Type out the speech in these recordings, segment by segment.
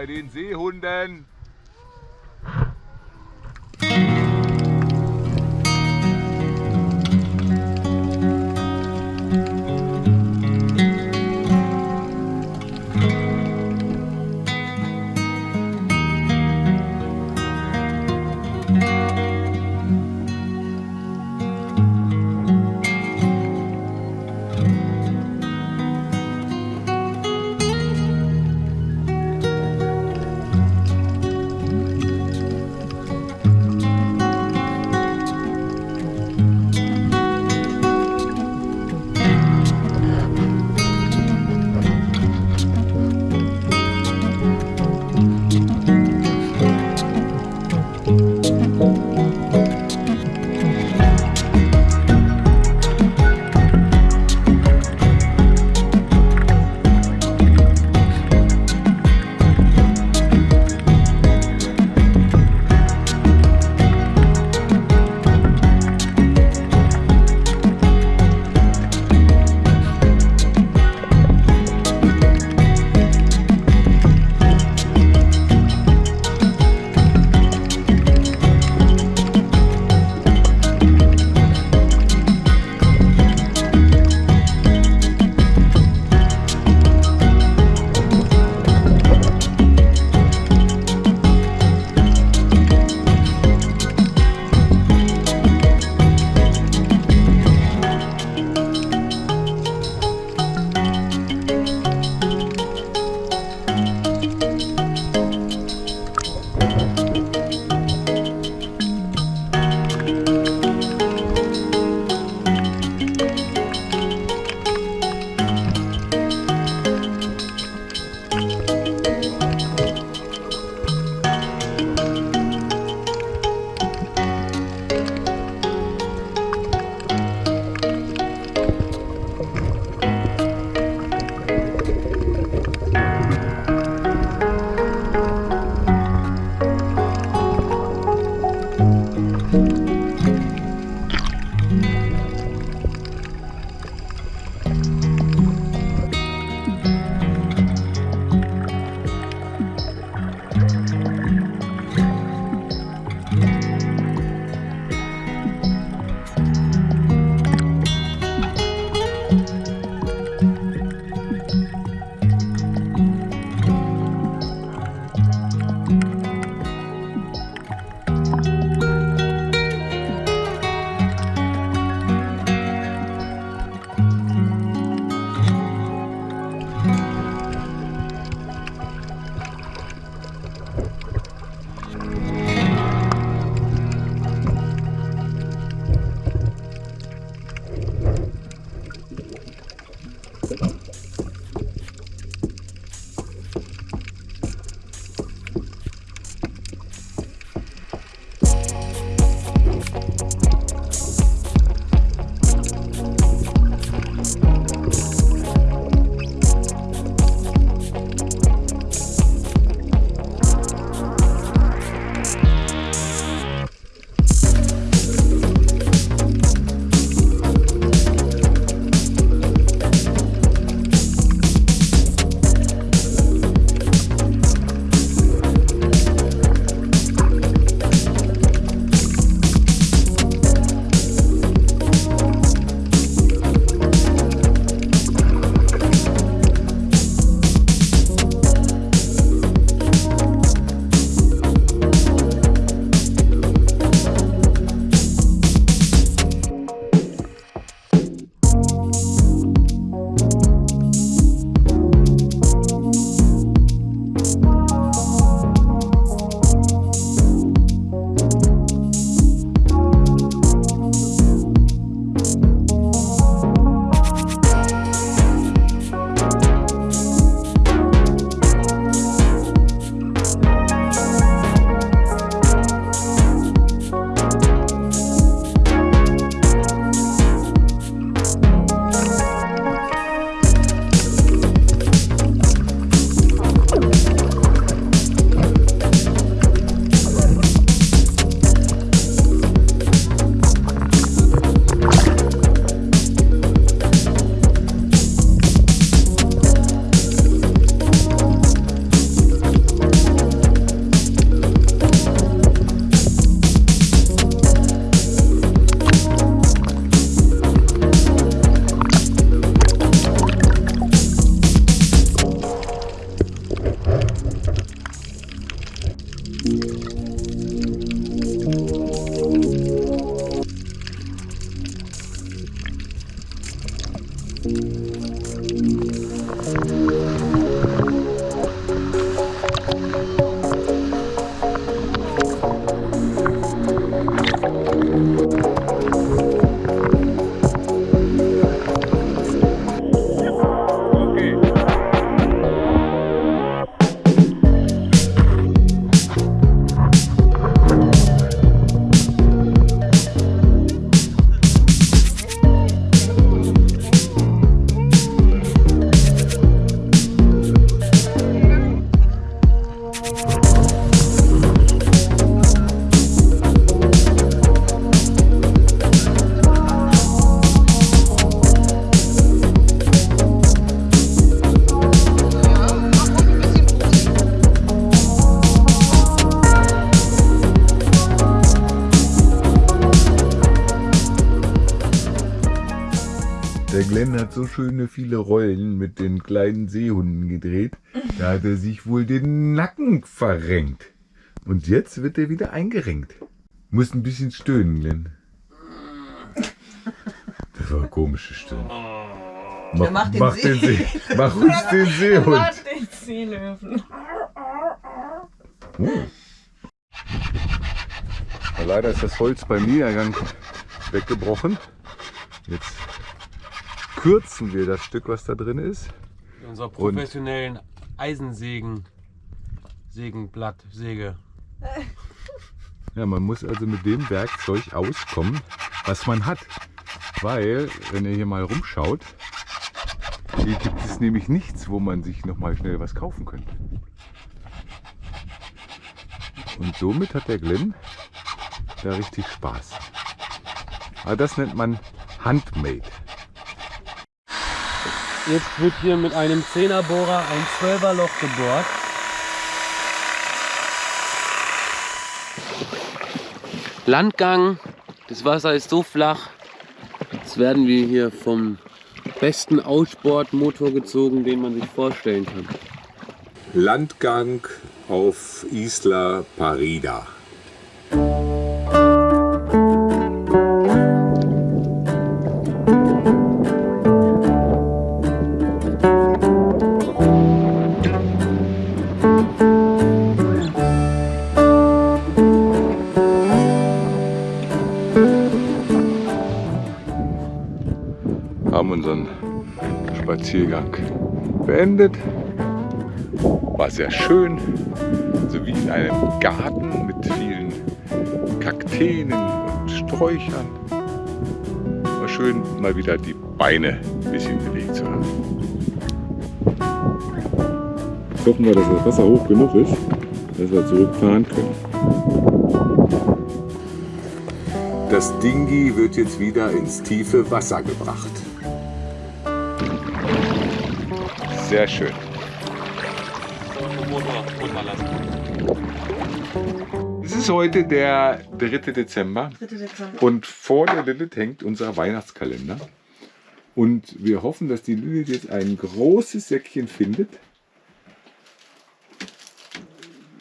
bei den Seehunden. Glenn hat so schöne viele Rollen mit den kleinen Seehunden gedreht. Da hat er sich wohl den Nacken verrenkt. Und jetzt wird er wieder eingerenkt. Muss ein bisschen stöhnen, Glenn. Das war eine komische Stöhnen. Mach, mach den mach See- den See. Mach uns den Seehund. Warte, den Seelöwen. Ja, Leider ist das Holz beim Niedergang weggebrochen. Jetzt kürzen wir das Stück, was da drin ist. Mit unserer professionellen Eisensägen, Sägenblatt, Säge. Ja, man muss also mit dem Werkzeug auskommen, was man hat. Weil, wenn ihr hier mal rumschaut, hier gibt es nämlich nichts, wo man sich noch mal schnell was kaufen könnte. Und somit hat der Glenn da richtig Spaß. Aber das nennt man Handmade. Jetzt wird hier mit einem 10er Bohrer ein 12er Loch gebohrt. Landgang, das Wasser ist so flach. Jetzt werden wir hier vom besten Aussportmotor gezogen, den man sich vorstellen kann. Landgang auf Isla Parida. Spaziergang beendet. War sehr schön, so wie in einem Garten mit vielen Kakteen und Sträuchern. War schön, mal wieder die Beine ein bisschen bewegt zu haben. Hoffen wir, dass das Wasser hoch genug ist, dass wir zurückfahren können. Das Dingi wird jetzt wieder ins tiefe Wasser gebracht. Sehr schön. Es ist heute der 3. Dezember 3. Dezember. und vor der Lilith hängt unser Weihnachtskalender. Und wir hoffen, dass die Lilith jetzt ein großes Säckchen findet.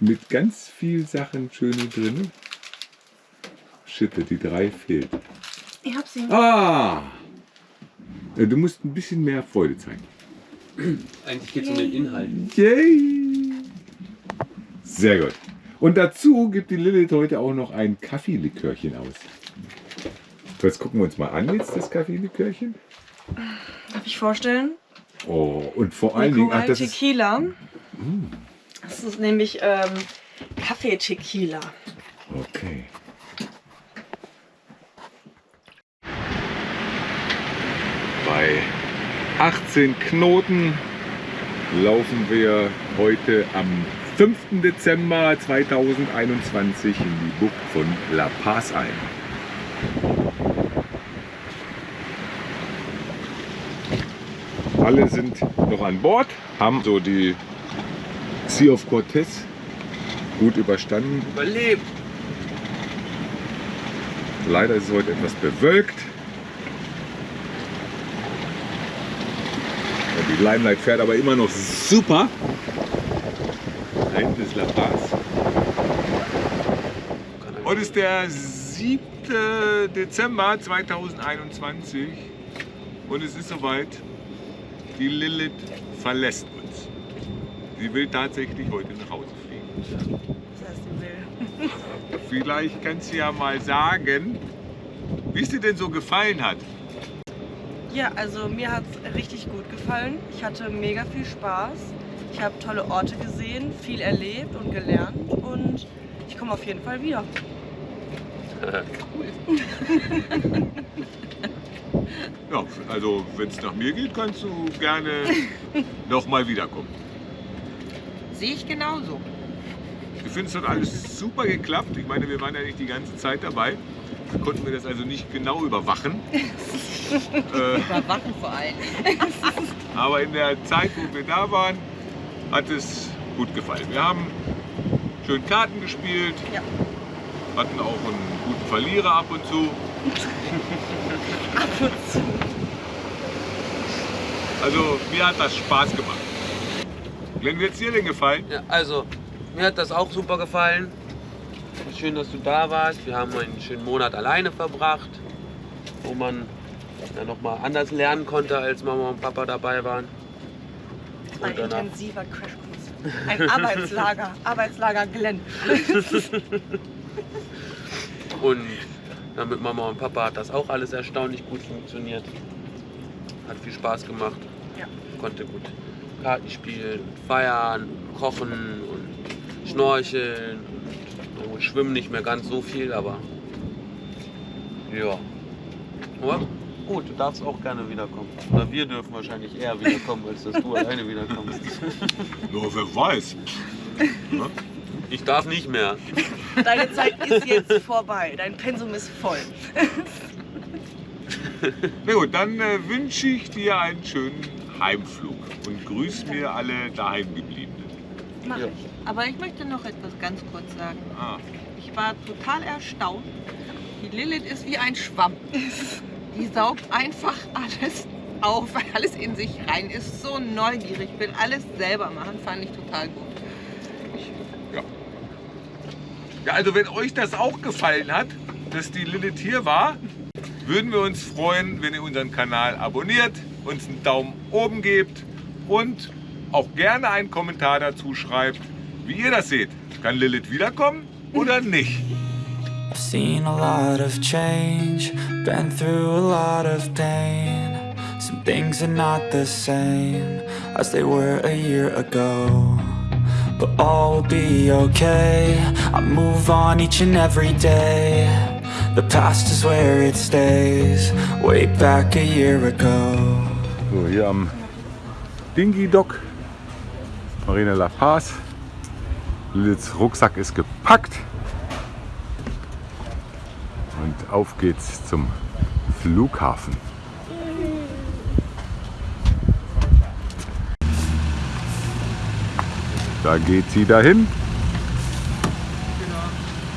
Mit ganz viel Sachen schöne drin. Schitte, die drei fehlt. Ich hab sie. Ah! Du musst ein bisschen mehr Freude zeigen. Eigentlich geht es um den Inhalt. Yay! Sehr gut. Und dazu gibt die Lilith heute auch noch ein Kaffeelikörchen aus. So, jetzt gucken wir uns mal an jetzt das Kaffeelikörchen. Darf ich vorstellen? Oh, und vor allen Dingen, ach, das ist, Tequila. Das ist nämlich ähm, Kaffee-Tequila. okay. Bei 18 Knoten laufen wir heute am 5. Dezember 2021 in die Bucht von La Paz ein. Alle sind noch an Bord, haben so die Sea of Cortez gut überstanden. Überlebt! Leider ist es heute etwas bewölkt. Und die Limelight fährt aber immer noch super. Da hinten ist La Paz. Heute ist der 7. Dezember 2021 und es ist soweit. Die Lilith verlässt uns. Sie will tatsächlich heute nach Hause fliegen. Das heißt, sie will. Vielleicht kannst du ja mal sagen, wie es dir denn so gefallen hat. Ja, also mir hat es richtig gut gefallen. Ich hatte mega viel Spaß. Ich habe tolle Orte gesehen, viel erlebt und gelernt und ich komme auf jeden Fall wieder. Ja, also wenn es nach mir geht, kannst du gerne noch mal wiederkommen. Sehe ich genauso. Ich finde, es hat alles super geklappt. Ich meine, wir waren ja nicht die ganze Zeit dabei. Konnten wir das also nicht genau überwachen. äh, Überwachen vor allem. aber in der Zeit, wo wir da waren, hat es gut gefallen. Wir haben schön Karten gespielt, Ja. hatten auch einen guten Verlierer ab und zu. Ab und zu. Also mir hat das Spaß gemacht. Glenn, wird es dir denn gefallen? Ja, also, mir hat das auch super gefallen. Schön, dass du da warst. Wir haben einen schönen Monat alleine verbracht, wo man ja noch mal anders lernen konnte, als Mama und Papa dabei waren. Ein Und danach- intensiver Crashkurs. Ein Arbeitslager. Arbeitslager Glenn. Und ja, mit Mama und Papa hat das auch alles erstaunlich gut funktioniert. Hat viel Spaß gemacht. Ja. Konnte gut Karten spielen, feiern, kochen und schnorcheln. Schwimmen nicht mehr ganz so viel, aber ja. Aber gut, du darfst auch gerne wiederkommen. Oder wir dürfen wahrscheinlich eher wiederkommen, als dass du alleine wiederkommst. Nur wer weiß. Ne? Ich darf nicht mehr. Deine Zeit ist jetzt vorbei. Dein Pensum ist voll. Na gut, dann äh, wünsche ich dir einen schönen Heimflug und grüß mir alle daheimgebliebenen. Mach Ja. ich. Aber ich möchte noch etwas ganz kurz sagen. Ah, Ich war total erstaunt. Die Lilith ist wie ein Schwamm. Die saugt einfach alles auf, alles in sich rein, ist so neugierig, will alles selber machen, fand ich total gut. Ja, also wenn euch das auch gefallen hat, dass die Lilith hier war, würden wir uns freuen, wenn ihr unseren Kanal abonniert, uns einen Daumen oben gebt und auch gerne einen Kommentar dazu schreibt, wie ihr das seht. Kann Lilith wiederkommen oder nicht? I've seen a lot of change, been through a lot of pain. Some things are not the same as they were a year ago. But all will be okay. I move on each and every day. The past is where it stays, way back a year ago. So, hier am Dingy Dock, Marina La Paz. Liliths Rucksack ist gepackt. Und auf geht's zum Flughafen. Da geht sie dahin.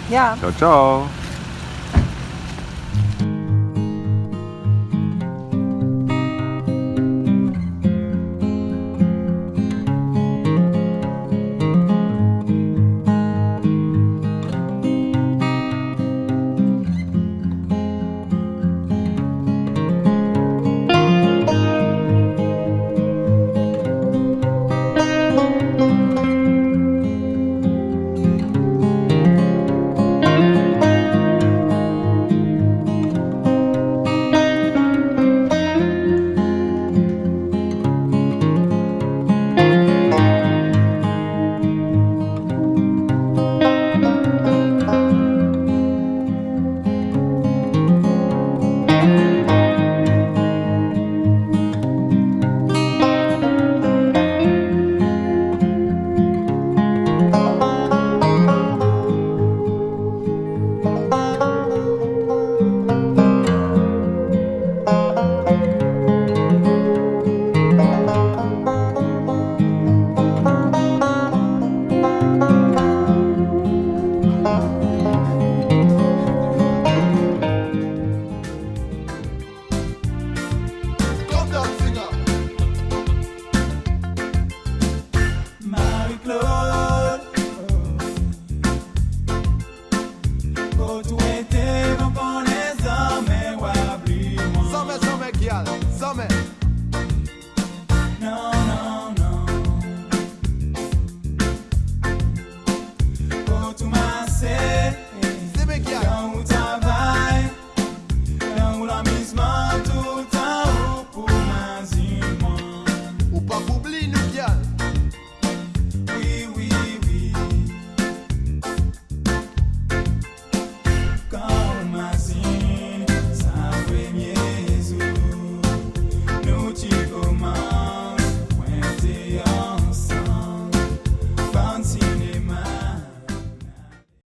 Ja. Ciao, ciao.